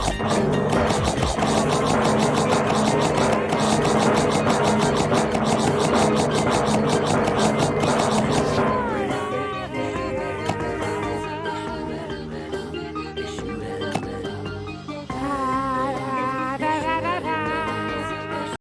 好不好